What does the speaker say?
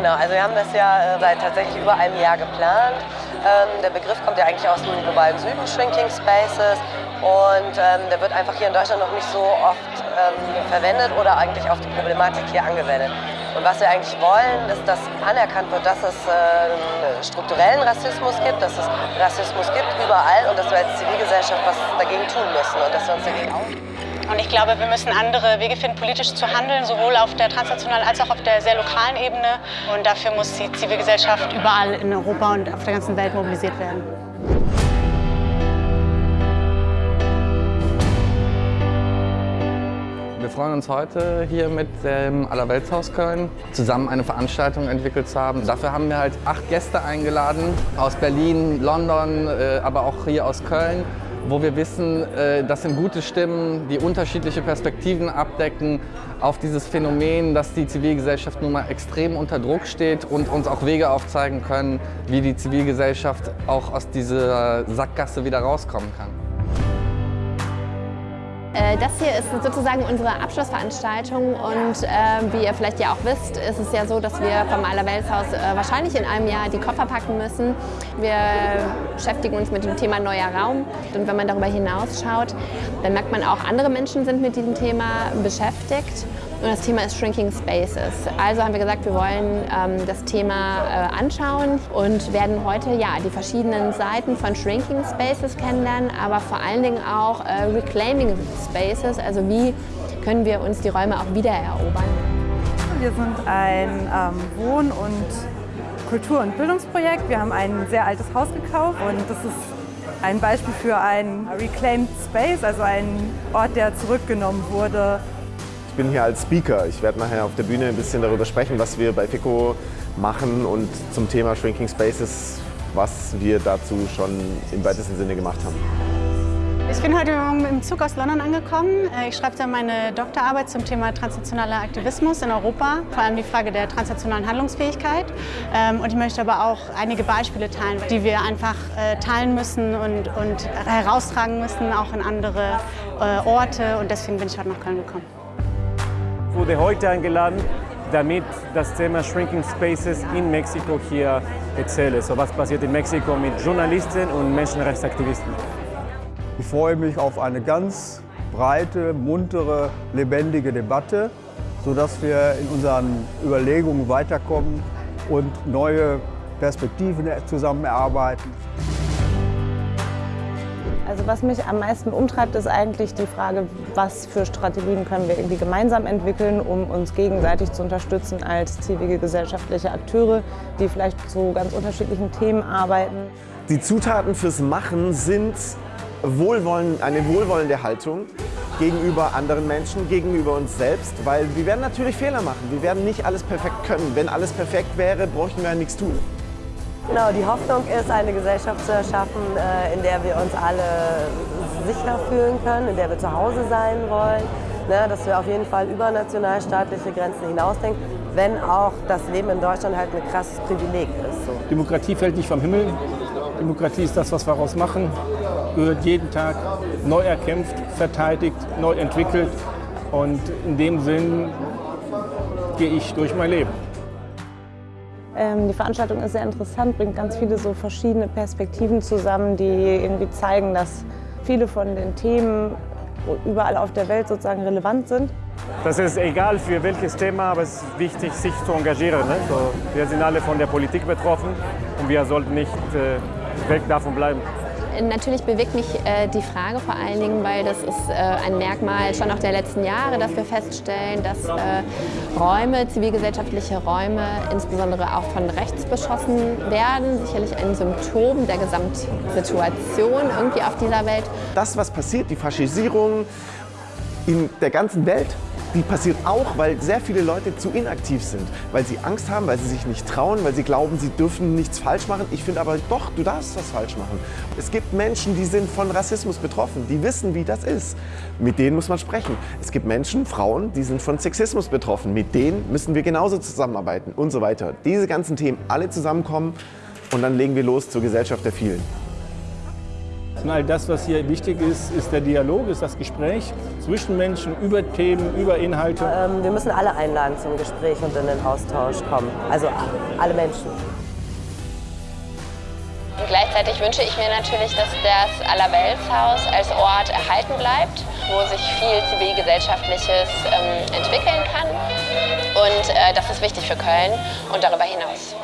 Genau, also wir haben das ja äh, seit tatsächlich über einem Jahr geplant. Ähm, der Begriff kommt ja eigentlich aus dem globalen Süden, Shrinking Spaces. Und ähm, der wird einfach hier in Deutschland noch nicht so oft ähm, verwendet oder eigentlich auf die Problematik hier angewendet. Und was wir eigentlich wollen, ist, dass anerkannt wird, dass es äh, strukturellen Rassismus gibt, dass es Rassismus gibt überall und dass wir als Zivilgesellschaft was dagegen tun müssen und dass wir uns dagegen auch und ich glaube, wir müssen andere Wege finden, politisch zu handeln, sowohl auf der transnationalen als auch auf der sehr lokalen Ebene. Und dafür muss die Zivilgesellschaft überall in Europa und auf der ganzen Welt mobilisiert werden. Wir freuen uns heute hier mit dem Allerweltshaus Köln zusammen eine Veranstaltung entwickelt zu haben. Dafür haben wir halt acht Gäste eingeladen aus Berlin, London, äh, aber auch hier aus Köln wo wir wissen, äh, das sind gute Stimmen, die unterschiedliche Perspektiven abdecken auf dieses Phänomen, dass die Zivilgesellschaft nun mal extrem unter Druck steht und uns auch Wege aufzeigen können, wie die Zivilgesellschaft auch aus dieser Sackgasse wieder rauskommen kann. Äh, das hier ist sozusagen unsere Abschlussveranstaltung und äh, wie ihr vielleicht ja auch wisst, ist es ja so, dass wir vom Allerweltshaus äh, wahrscheinlich in einem Jahr die Koffer packen müssen. Wir beschäftigen uns mit dem Thema neuer Raum und wenn man darüber hinausschaut, dann merkt man auch, andere Menschen sind mit diesem Thema beschäftigt und das Thema ist Shrinking Spaces. Also haben wir gesagt, wir wollen ähm, das Thema äh, anschauen und werden heute ja, die verschiedenen Seiten von Shrinking Spaces kennenlernen, aber vor allen Dingen auch äh, Reclaiming Spaces, also wie können wir uns die Räume auch wiedererobern. Wir sind ein ähm, Wohn- und Kultur- und Bildungsprojekt. Wir haben ein sehr altes Haus gekauft und das ist ein Beispiel für ein Reclaimed Space, also ein Ort, der zurückgenommen wurde bin hier als Speaker. Ich werde nachher auf der Bühne ein bisschen darüber sprechen, was wir bei FICO machen und zum Thema Shrinking Spaces, was wir dazu schon im weitesten Sinne gemacht haben. Ich bin heute Morgen im Zug aus London angekommen. Äh, ich schreibe da meine Doktorarbeit zum Thema transnationaler Aktivismus in Europa, vor allem die Frage der transnationalen Handlungsfähigkeit. Ähm, und ich möchte aber auch einige Beispiele teilen, die wir einfach äh, teilen müssen und, und heraustragen müssen, auch in andere äh, Orte. Und deswegen bin ich heute nach Köln gekommen wurde heute eingeladen, damit das Thema Shrinking Spaces in Mexiko hier erzähle. So was passiert in Mexiko mit Journalisten und Menschenrechtsaktivisten. Ich freue mich auf eine ganz breite, muntere, lebendige Debatte, sodass wir in unseren Überlegungen weiterkommen und neue Perspektiven zusammen erarbeiten. Also was mich am meisten umtreibt, ist eigentlich die Frage, was für Strategien können wir irgendwie gemeinsam entwickeln, um uns gegenseitig zu unterstützen als zivilgesellschaftliche Akteure, die vielleicht zu ganz unterschiedlichen Themen arbeiten. Die Zutaten fürs Machen sind Wohlwollen, eine wohlwollende Haltung gegenüber anderen Menschen, gegenüber uns selbst, weil wir werden natürlich Fehler machen. Wir werden nicht alles perfekt können. Wenn alles perfekt wäre, bräuchten wir ja nichts tun. Genau, die Hoffnung ist, eine Gesellschaft zu erschaffen, äh, in der wir uns alle sicher fühlen können, in der wir zu Hause sein wollen, ne, dass wir auf jeden Fall über nationalstaatliche Grenzen hinausdenken, wenn auch das Leben in Deutschland halt ein krasses Privileg ist. Demokratie fällt nicht vom Himmel. Demokratie ist das, was wir daraus machen, gehört jeden Tag neu erkämpft, verteidigt, neu entwickelt und in dem Sinn gehe ich durch mein Leben. Ähm, die Veranstaltung ist sehr interessant, bringt ganz viele so verschiedene Perspektiven zusammen, die irgendwie zeigen, dass viele von den Themen überall auf der Welt sozusagen relevant sind. Das ist egal für welches Thema, aber es ist wichtig, sich zu engagieren. Ne? So, wir sind alle von der Politik betroffen und wir sollten nicht äh, weg davon bleiben. Natürlich bewegt mich äh, die Frage vor allen Dingen, weil das ist äh, ein Merkmal schon auch der letzten Jahre, dass wir feststellen, dass äh, Räume, zivilgesellschaftliche Räume, insbesondere auch von rechts beschossen werden. Sicherlich ein Symptom der Gesamtsituation irgendwie auf dieser Welt. Das, was passiert, die Faschisierung in der ganzen Welt, die passiert auch, weil sehr viele Leute zu inaktiv sind, weil sie Angst haben, weil sie sich nicht trauen, weil sie glauben, sie dürfen nichts falsch machen. Ich finde aber doch, du darfst was falsch machen. Es gibt Menschen, die sind von Rassismus betroffen, die wissen, wie das ist. Mit denen muss man sprechen. Es gibt Menschen, Frauen, die sind von Sexismus betroffen. Mit denen müssen wir genauso zusammenarbeiten und so weiter. Diese ganzen Themen alle zusammenkommen und dann legen wir los zur Gesellschaft der vielen. Und all das, was hier wichtig ist, ist der Dialog, ist das Gespräch zwischen Menschen über Themen, über Inhalte. Ähm, wir müssen alle einladen zum Gespräch und in den Austausch kommen. Also alle Menschen. Und gleichzeitig wünsche ich mir natürlich, dass das Allerweltshaus als Ort erhalten bleibt, wo sich viel zivilgesellschaftliches ähm, entwickeln kann. Und äh, das ist wichtig für Köln und darüber hinaus.